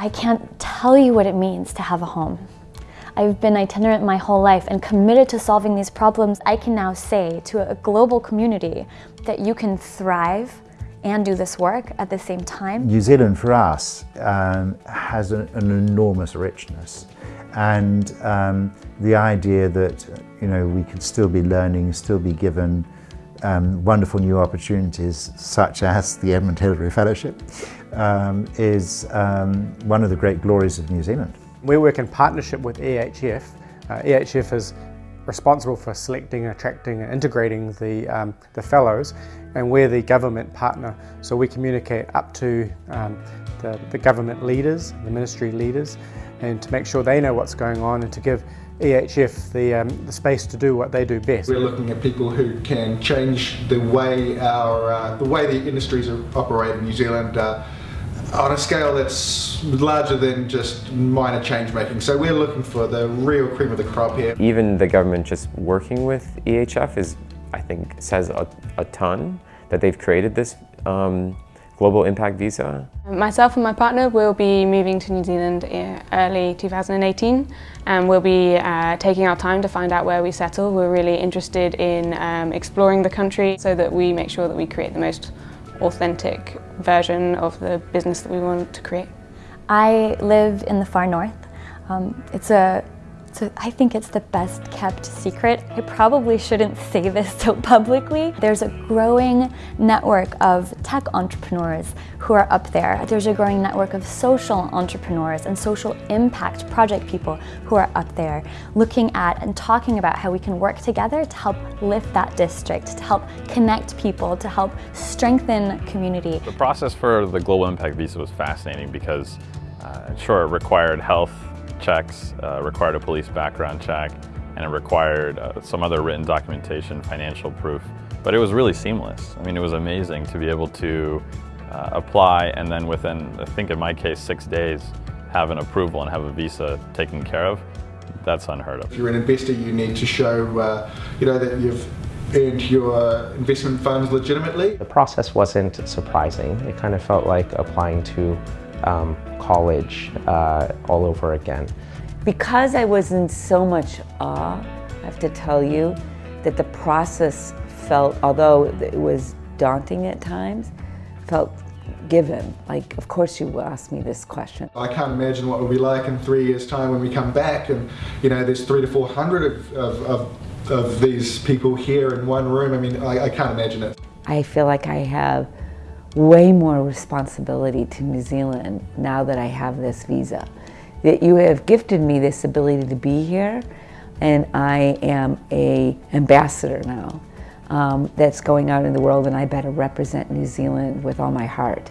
I can't tell you what it means to have a home. I've been itinerant my whole life and committed to solving these problems. I can now say to a global community that you can thrive and do this work at the same time. New Zealand for us um, has an, an, enormous richness and um, the idea that you know we could still be learning, still be given um, wonderful new opportunities such as the Edmund Hillary Fellowship um, is um, one of the great glories of New Zealand. We work in partnership with EHF. Uh, EHF is responsible for selecting, attracting and integrating the, um, the fellows and we're the government partner so we communicate up to um, the, the government leaders, the ministry leaders and to make sure they know what's going on and to give EHF the, um, the space to do what they do best. We're looking at people who can change the way our uh, the way the industries operate in New Zealand uh, on a scale that's larger than just minor change making. So we're looking for the real cream of the crop here. Even the government just working with EHF is, I think, says a, a ton that they've created this um, global impact visa. Myself and my partner will be moving to New Zealand early 2018 and we'll be uh, taking our time to find out where we settle. We're really interested in um, exploring the country so that we make sure that we create the most authentic version of the business that we want to create. I live in the far north. Um, it's a so I think it's the best kept secret. I probably shouldn't say this so publicly. There's a growing network of tech entrepreneurs who are up there. There's a growing network of social entrepreneurs and social impact project people who are up there looking at and talking about how we can work together to help lift that district, to help connect people, to help strengthen community. The process for the Global Impact Visa was fascinating because uh, sure, it required health checks, uh, required a police background check, and it required uh, some other written documentation, financial proof. But it was really seamless. I mean, it was amazing to be able to uh, apply and then within, I think in my case, six days, have an approval and have a visa taken care of. That's unheard of. If you're an investor, you need to show, uh, you know, that you've earned your investment funds legitimately. The process wasn't surprising. It kind of felt like applying to um, college uh, all over again. Because I was in so much awe, I have to tell you, that the process felt, although it was daunting at times, felt given. Like, of course you will ask me this question. I can't imagine what it will be like in three years' time when we come back and, you know, there's three to 400 of, of, of, of these people here in one room. I mean, I, I can't imagine it. I feel like I have way more responsibility to New Zealand now that I have this visa. That you have gifted me this ability to be here and I am a ambassador now um, that's going out in the world and I better represent New Zealand with all my heart.